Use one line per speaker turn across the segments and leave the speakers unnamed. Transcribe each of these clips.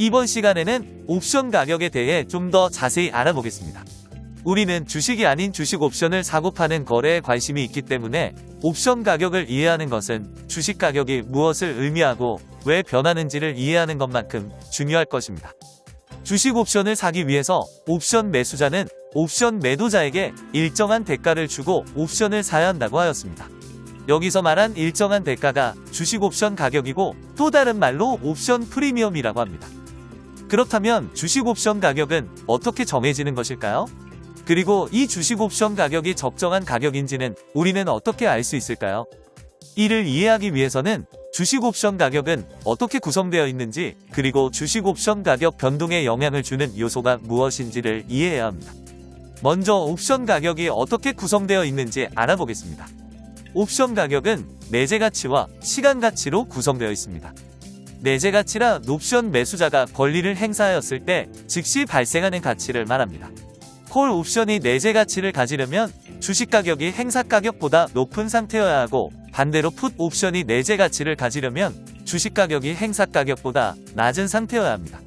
이번 시간에는 옵션 가격에 대해 좀 더 자세히 알아보겠습니다. 우리는 주식이 아닌 주식 옵션을 사고 파는 거래에 관심이 있기 때문에 옵션 가격을 이해하는 것은 주식 가격이 무엇을 의미하고 왜 변하는지를 이해하는 것만큼 중요할 것입니다. 주식 옵션을 사기 위해서 옵션 매수자는 옵션 매도자에게 일정한 대가를 주고 옵션을 사야 한다고 하였습니다. 여기서 말한 일정한 대가가 주식 옵션 가격이고 또 다른 말로 옵션 프리미엄이라고 합니다. 그렇다면 주식 옵션 가격은 어떻게 정해지는 것일까요? 그리고 이 주식 옵션 가격이 적정한 가격인지는 우리는 어떻게 알 수 있을까요? 이를 이해하기 위해서는 주식 옵션 가격은 어떻게 구성되어 있는지 그리고 주식 옵션 가격 변동에 영향을 주는 요소가 무엇인지를 이해해야 합니다. 먼저 옵션 가격이 어떻게 구성되어 있는지 알아보겠습니다. 옵션 가격은 내재 가치와 시간 가치로 구성되어 있습니다. 내재 가치라 옵션 매수자가 권리를 행사하였을 때 즉시 발생하는 가치를 말합니다. 콜 옵션이 내재 가치를 가지려면 주식 가격이 행사 가격보다 높은 상태여야 하고 반대로 풋 옵션이 내재 가치를 가지려면 주식 가격이 행사 가격보다 낮은 상태여야 합니다.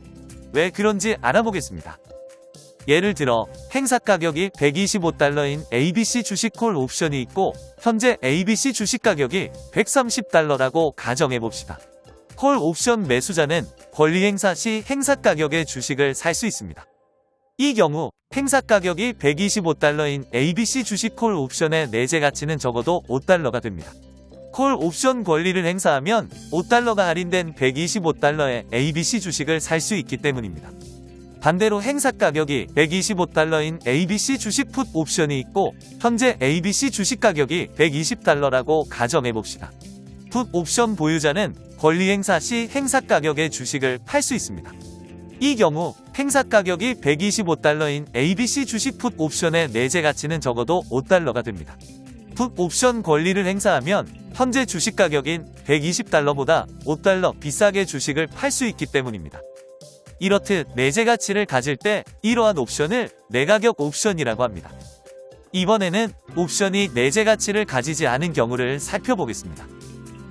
왜 그런지 알아보겠습니다. 예를 들어 행사 가격이 125달러인 ABC 주식 콜 옵션이 있고 현재 ABC 주식 가격이 130달러라고 가정해 봅시다. 콜 옵션 매수자는 권리 행사 시 행사 가격의 주식을 살 수 있습니다. 이 경우 행사 가격이 125달러인 ABC 주식 콜 옵션의 내재 가치는 적어도 5달러가 됩니다. 콜 옵션 권리를 행사하면 5달러가 할인된 125달러의 ABC 주식을 살 수 있기 때문입니다. 반대로 행사 가격이 125달러인 ABC 주식 풋 옵션이 있고 현재 ABC 주식 가격이 120달러라고 가정해봅시다. 풋 옵션 보유자는 권리 행사 시 행사 가격의 주식을 팔 수 있습니다. 이 경우 행사 가격이 125달러인 ABC 주식 풋 옵션의 내재 가치는 적어도 5달러가 됩니다. 풋 옵션 권리를 행사하면 현재 주식 가격인 120달러보다 5달러 비싸게 주식을 팔 수 있기 때문입니다. 이렇듯 내재 가치를 가질 때 이러한 옵션을 내가격 옵션이라고 합니다. 이번에는 옵션이 내재 가치를 가지지 않은 경우를 살펴보겠습니다.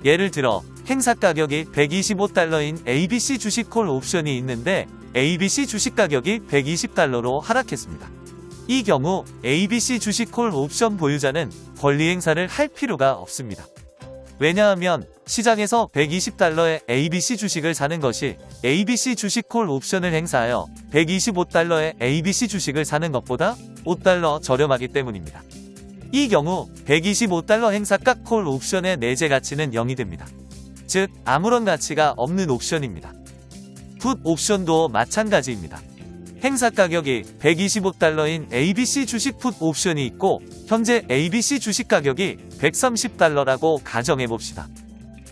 예를 들어 행사 가격이 125달러인 ABC 주식 콜 옵션이 있는데 ABC 주식 가격이 120달러로 하락했습니다. 이 경우 ABC 주식 콜 옵션 보유자는 권리 행사를 할 필요가 없습니다. 왜냐하면 시장에서 120달러의 ABC 주식을 사는 것이 ABC 주식 콜 옵션을 행사하여 125달러의 ABC 주식을 사는 것보다 5달러 저렴하기 때문입니다. 이 경우 125달러 행사가 콜 옵션의 내재 가치는 0이 됩니다. 즉 아무런 가치가 없는 옵션입니다. 풋 옵션도 마찬가지입니다. 행사 가격이 125달러인 ABC 주식 풋 옵션이 있고 현재 ABC 주식 가격이 130달러라고 가정해봅시다.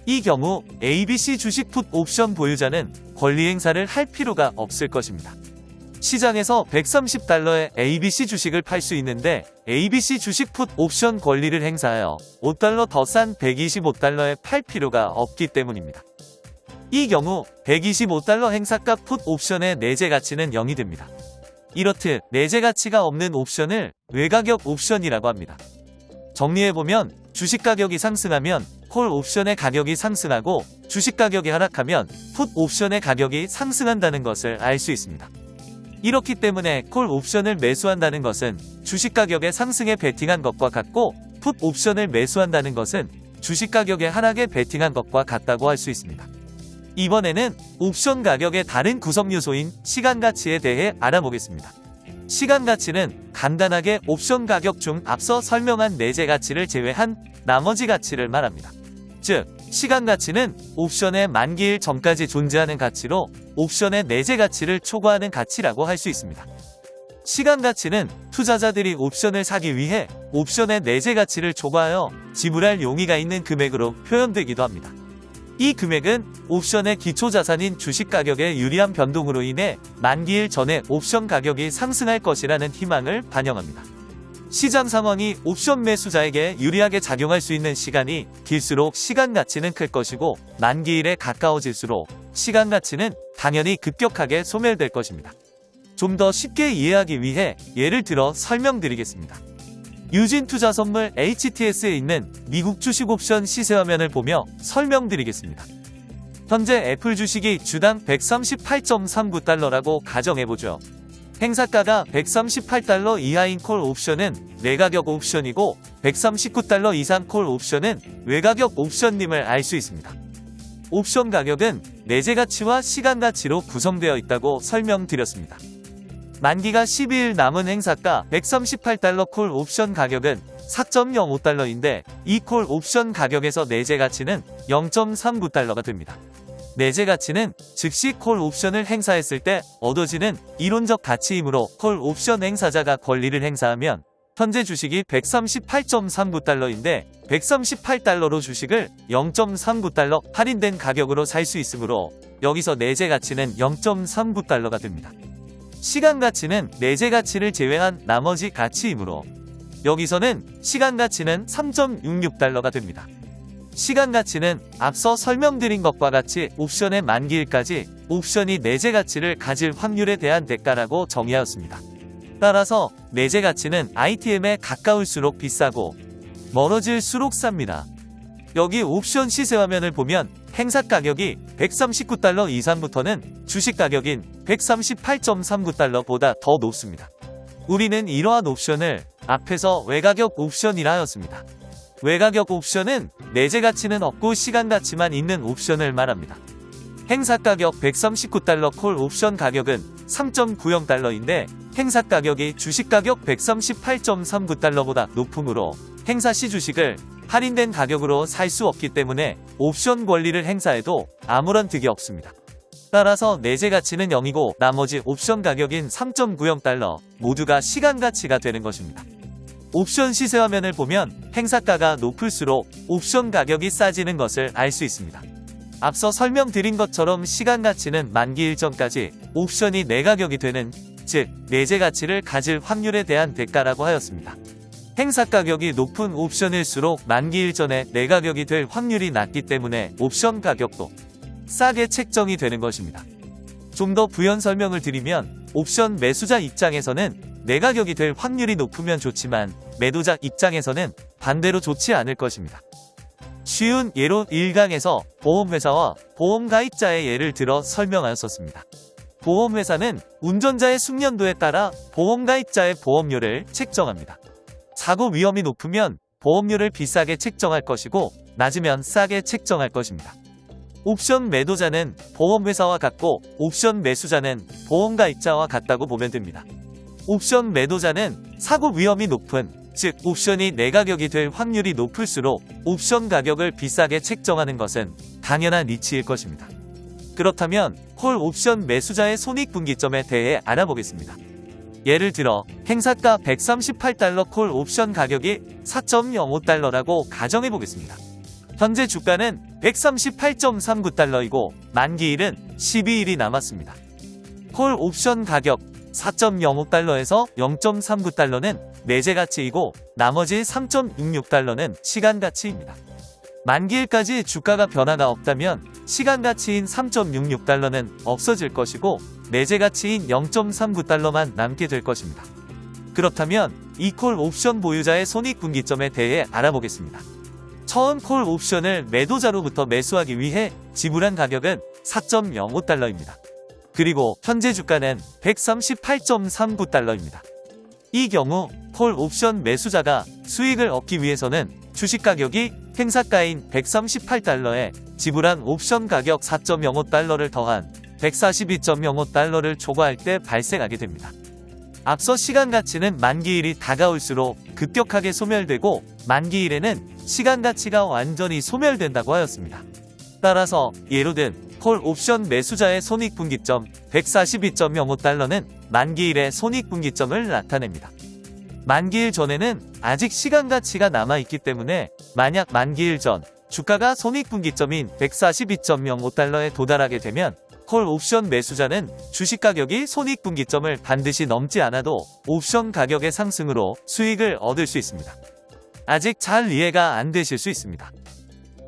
이 경우 ABC 주식 풋 옵션 보유자는 권리 행사를 할 필요가 없을 것입니다. 시장에서 130달러의 ABC 주식을 팔 수 있는데 ABC 주식 풋 옵션 권리를 행사하여 5달러 더 싼 125달러에 팔 필요가 없기 때문입니다. 이 경우 125달러 행사가 풋 옵션의 내재 가치는 0이 됩니다. 이렇듯 내재 가치가 없는 옵션을 외가격 옵션이라고 합니다. 정리해보면 주식 가격이 상승하면 콜 옵션의 가격이 상승하고 주식 가격이 하락하면 풋 옵션의 가격이 상승한다는 것을 알 수 있습니다. 이렇기 때문에 콜 옵션을 매수한다는 것은 주식 가격의 상승에 베팅한 것과 같고 풋 옵션을 매수한다는 것은 주식 가격의 하락에 베팅한 것과 같다고 할 수 있습니다. 이번에는 옵션 가격의 다른 구성 요소인 시간 가치에 대해 알아보겠습니다. 시간 가치는 간단하게 옵션 가격 중 앞서 설명한 내재 가치를 제외한 나머지 가치를 말합니다. 즉, 시간 가치는 옵션의 만기일 전까지 존재하는 가치로 옵션의 내재 가치를 초과하는 가치라고 할 수 있습니다. 시간 가치는 투자자들이 옵션을 사기 위해 옵션의 내재 가치를 초과하여 지불할 용의가 있는 금액으로 표현되기도 합니다. 이 금액은 옵션의 기초자산인 주식 가격의 유리한 변동으로 인해 만기일 전에 옵션 가격이 상승할 것이라는 희망을 반영합니다. 시장 상황이 옵션 매수자에게 유리하게 작용할 수 있는 시간이 길수록 시간 가치는 클 것이고 만기일에 가까워질수록 시간 가치는 당연히 급격하게 소멸될 것입니다. 좀 더 쉽게 이해하기 위해 예를 들어 설명드리겠습니다. 유진 투자 선물 HTS에 있는 미국 주식 옵션 시세 화면을 보며 설명드리겠습니다. 현재 애플 주식이 주당 138.39달러라고 가정해보죠. 행사가가 138달러 이하인 콜 옵션은 내가격 옵션이고 139달러 이상 콜 옵션은 외가격 옵션님을 알 수 있습니다. 옵션 가격은 내재 가치와 시간 가치로 구성되어 있다고 설명드렸습니다. 만기가 12일 남은 행사가 138달러 콜 옵션 가격은 4.05달러인데 이 콜 옵션 가격에서 내재 가치는 0.39달러가 됩니다. 내재 가치는 즉시 콜 옵션을 행사했을 때 얻어지는 이론적 가치이므로 콜 옵션 행사자가 권리를 행사하면 현재 주식이 138.39달러인데 138달러로 주식을 0.39달러 할인된 가격으로 살 수 있으므로 여기서 내재 가치는 0.39달러가 됩니다. 시간 가치는 내재 가치를 제외한 나머지 가치이므로 여기서는 시간 가치는 3.66달러가 됩니다. 시간 가치는 앞서 설명드린 것과 같이 옵션의 만기일까지 옵션이 내재 가치를 가질 확률에 대한 대가라고 정의하였습니다. 따라서 내재 가치는 ITM에 가까울수록 비싸고 멀어질수록 쌉니다. 여기 옵션 시세 화면을 보면 행사 가격이 139달러 이상부터는 주식 가격인 138.39달러보다 더 높습니다. 우리는 이러한 옵션을 앞에서 외가격 옵션이라 하였습니다. 외가격 옵션은 내재 가치는 없고 시간 가치만 있는 옵션을 말합니다. 행사 가격 139달러 콜 옵션 가격은 3.90달러인데 행사 가격이 주식 가격 138.39달러보다 높으므로 행사 시 주식을 할인된 가격으로 살 수 없기 때문에 옵션 권리를 행사해도 아무런 득이 없습니다. 따라서 내재 가치는 0이고 나머지 옵션 가격인 3.90달러 모두가 시간 가치가 되는 것입니다. 옵션 시세 화면을 보면 행사가가 높을수록 옵션 가격이 싸지는 것을 알 수 있습니다. 앞서 설명드린 것처럼 시간 가치는 만기 일전까지 옵션이 내가격이 되는 즉 내재 가치를 가질 확률에 대한 대가라고 하였습니다. 행사 가격이 높은 옵션일수록 만기 일전에 내가격이 될 확률이 낮기 때문에 옵션 가격도 싸게 책정이 되는 것입니다. 좀 더 부연 설명을 드리면 옵션 매수자 입장에서는 내 가격이 될 확률이 높으면 좋지만 매도자 입장에서는 반대로 좋지 않을 것입니다. 쉬운 예로 1강에서 보험회사와 보험가입자의 예를 들어 설명하였었습니다. 보험회사는 운전자의 숙련도에 따라 보험가입자의 보험료를 책정합니다. 사고 위험이 높으면 보험료를 비싸게 책정할 것이고 낮으면 싸게 책정할 것입니다. 옵션 매도자는 보험회사와 같고 옵션 매수자는 보험가입자와 같다고 보면 됩니다. 옵션 매도자는 사고 위험이 높은 즉 옵션이 내 가격이 될 확률이 높을수록 옵션 가격을 비싸게 책정하는 것은 당연한 이치일 것입니다. 그렇다면 콜 옵션 매수자의 손익분기점에 대해 알아보겠습니다. 예를 들어 행사가 138달러 콜 옵션 가격이 4.05달러라고 가정해 보겠습니다. 현재 주가는 138.39달러이고 만기일은 12일이 남았습니다. 콜 옵션 가격 4.05달러에서 0.39달러는 내재 가치이고 나머지 3.66달러는 시간 가치입니다. 만기일까지 주가가 변화가 없다면 시간 가치인 3.66달러는 없어질 것이고 내재 가치인 0.39달러만 남게 될 것입니다. 그렇다면 이콜 옵션 보유자의 손익분기점에 대해 알아보겠습니다. 처음 콜 옵션을 매도자로부터 매수하기 위해 지불한 가격은 4.05달러입니다. 그리고 현재 주가는 138.39달러입니다. 이 경우 콜 옵션 매수자가 수익을 얻기 위해서는 주식 가격이 행사가인 138달러에 지불한 옵션 가격 4.05달러를 더한 142.05달러를 초과할 때 발생하게 됩니다. 앞서 시간 가치는 만기일이 다가올수록 급격하게 소멸되고 만기일에는 시간 가치가 완전히 소멸된다고 하였습니다. 따라서 예로 든 콜 옵션 매수자의 손익분기점 142.05달러는 만기일의 손익분기점을 나타냅니다. 만기일 전에는 아직 시간 가치가 남아있기 때문에 만약 만기일 전 주가가 손익분기점인 142.05달러에 도달하게 되면 콜 옵션 매수자는 주식 가격이 손익분기점을 반드시 넘지 않아도 옵션 가격의 상승으로 수익을 얻을 수 있습니다. 아직 잘 이해가 안 되실 수 있습니다.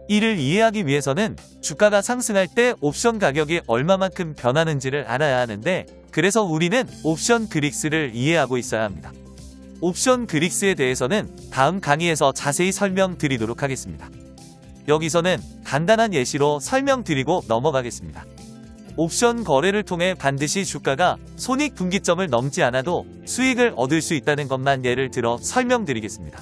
이를 이해하기 위해서는 주가가 상승할 때 옵션 가격이 얼마만큼 변하는지를 알아야 하는데 그래서 우리는 옵션 그릭스를 이해하고 있어야 합니다. 옵션 그릭스에 대해서는 다음 강의에서 자세히 설명드리도록 하겠습니다. 여기서는 간단한 예시로 설명드리고 넘어가겠습니다. 옵션 거래를 통해 반드시 주가가 손익 분기점을 넘지 않아도 수익을 얻을 수 있다는 것만 예를 들어 설명드리겠습니다.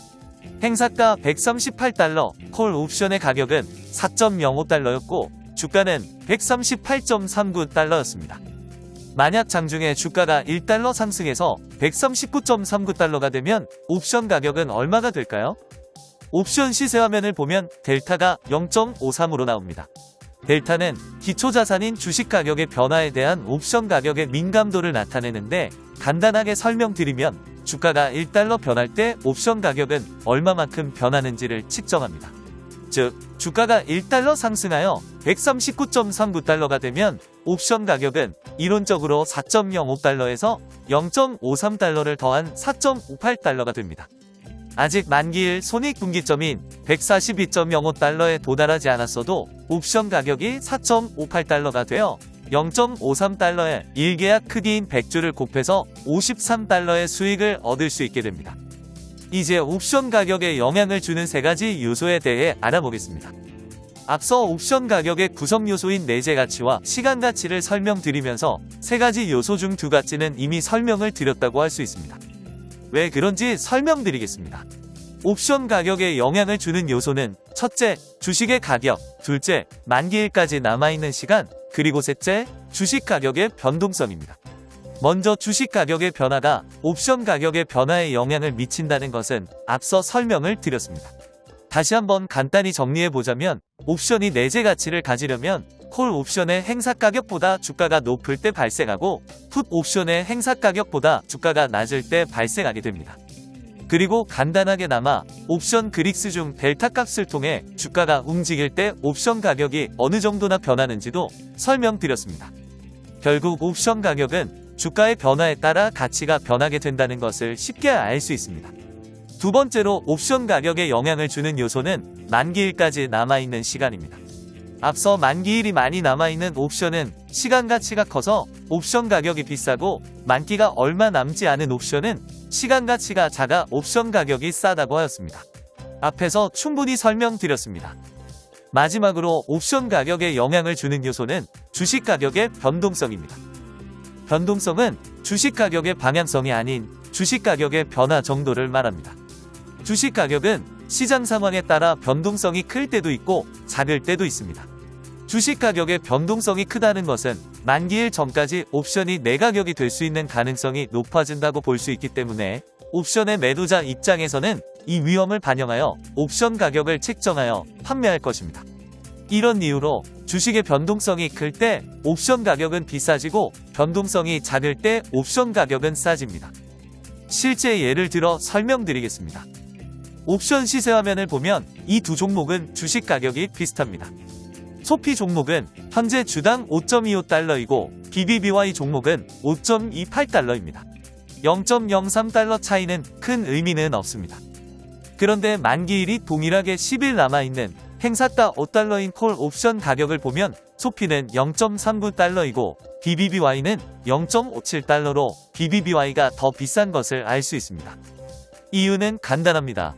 행사가 138달러, 콜 옵션의 가격은 4.05달러였고 주가는 138.39달러였습니다. 만약 장중에 주가가 1달러 상승해서 139.39달러가 되면 옵션 가격은 얼마가 될까요? 옵션 시세 화면을 보면 델타가 0.53으로 나옵니다. 델타는 기초자산인 주식 가격의 변화에 대한 옵션 가격의 민감도를 나타내는데 간단하게 설명드리면 주가가 1달러 변할 때 옵션 가격은 얼마만큼 변하는지를 측정합니다. 즉, 주가가 1달러 상승하여 139.39달러가 되면 옵션 가격은 이론적으로 4.05달러에서 0.53달러를 더한 4.58달러가 됩니다. 아직 만기일 손익분기점인 142.05달러에 도달하지 않았어도 옵션 가격이 4.58달러가 되어 0.53달러의 1계약 크기인 100주를 곱해서 53달러의 수익을 얻을 수 있게 됩니다. 이제 옵션 가격에 영향을 주는 세 가지 요소에 대해 알아보겠습니다. 앞서 옵션 가격의 구성 요소인 내재 가치와 시간 가치를 설명드리면서 세 가지 요소 중 두 가지는 이미 설명을 드렸다고 할 수 있습니다. 왜 그런지 설명드리겠습니다. 옵션 가격에 영향을 주는 요소는 첫째, 주식의 가격, 둘째, 만기일까지 남아있는 시간, 그리고 셋째, 주식 가격의 변동성입니다. 먼저 주식 가격의 변화가 옵션 가격의 변화에 영향을 미친다는 것은 앞서 설명을 드렸습니다. 다시 한번 간단히 정리해보자면 옵션이 내재 가치를 가지려면 콜 옵션의 행사 가격보다 주가가 높을 때 발생하고 풋 옵션의 행사 가격보다 주가가 낮을 때 발생하게 됩니다. 그리고 간단하게 남아 옵션 그릭스 중 델타 값을 통해 주가가 움직일 때 옵션 가격이 어느 정도나 변하는지도 설명드렸습니다. 결국 옵션 가격은 주가의 변화에 따라 가치가 변하게 된다는 것을 쉽게 알 수 있습니다. 두 번째로 옵션 가격에 영향을 주는 요소는 만기일까지 남아있는 시간입니다. 앞서 만기일이 많이 남아있는 옵션은 시간 가치가 커서 옵션 가격이 비싸고 만기가 얼마 남지 않은 옵션은 시간 가치가 작아 옵션 가격이 싸다고 하였습니다. 앞에서 충분히 설명드렸습니다. 마지막으로 옵션 가격에 영향을 주는 요소는 주식 가격의 변동성입니다. 변동성은 주식 가격의 방향성이 아닌 주식 가격의 변화 정도를 말합니다. 주식 가격은 시장 상황에 따라 변동성이 클 때도 있고 작을 때도 있습니다. 주식 가격의 변동성이 크다는 것은 만기일 전까지 옵션이 내 가격이 될 수 있는 가능성이 높아진다고 볼 수 있기 때문에 옵션의 매도자 입장에서는 이 위험을 반영하여 옵션 가격을 책정하여 판매할 것입니다. 이런 이유로 주식의 변동성이 클 때 옵션 가격은 비싸지고 변동성이 작을 때 옵션 가격은 싸집니다. 실제 예를 들어 설명드리겠습니다. 옵션 시세 화면을 보면 이 두 종목은 주식 가격이 비슷합니다. 소피 종목은 현재 주당 5.25달러이고 BBBY 종목은 5.28달러입니다. 0.03달러 차이는 큰 의미는 없습니다. 그런데 만기일이 동일하게 10일 남아있는 행사가 5달러인 콜 옵션 가격을 보면 소피는 0.39달러이고 BBBY는 0.57달러로 BBBY가 더 비싼 것을 알 수 있습니다. 이유는 간단합니다.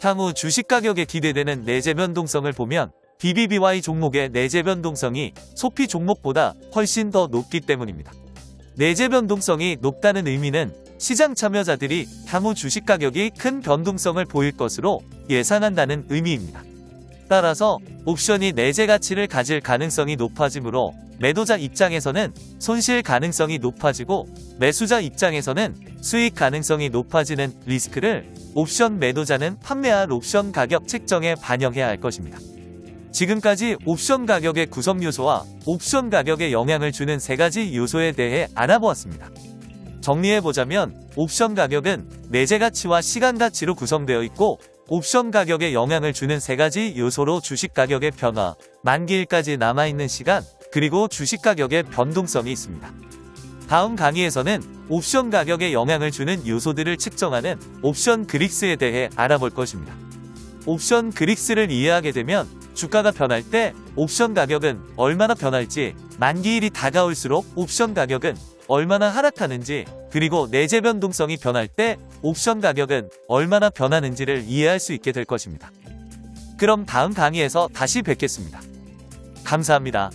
향후 주식 가격에 기대되는 내재 변동성을 보면 BBBY 종목의 내재 변동성이 소피 종목보다 훨씬 더 높기 때문입니다. 내재 변동성이 높다는 의미는 시장 참여자들이 향후 주식 가격이 큰 변동성을 보일 것으로 예상한다는 의미입니다. 따라서 옵션이 내재 가치를 가질 가능성이 높아지므로 매도자 입장에서는 손실 가능성이 높아지고 매수자 입장에서는 수익 가능성이 높아지는 리스크를 옵션 매도자는 판매할 옵션 가격 책정에 반영해야 할 것입니다. 지금까지 옵션 가격의 구성 요소와 옵션 가격에 영향을 주는 세 가지 요소에 대해 알아보았습니다. 정리해보자면 옵션 가격은 내재 가치와 시간 가치로 구성되어 있고 옵션 가격에 영향을 주는 세 가지 요소로 주식 가격의 변화, 만기일까지 남아있는 시간, 그리고 주식 가격의 변동성이 있습니다. 다음 강의에서는 옵션 가격에 영향을 주는 요소들을 측정하는 옵션 그릭스에 대해 알아볼 것입니다. 옵션 그릭스를 이해하게 되면 주가가 변할 때 옵션 가격은 얼마나 변할지 만기일이 다가올수록 옵션 가격은 얼마나 하락하는지 그리고 내재 변동성이 변할 때 옵션 가격은 얼마나 변하는지를 이해할 수 있게 될 것입니다. 그럼 다음 강의에서 다시 뵙겠습니다. 감사합니다.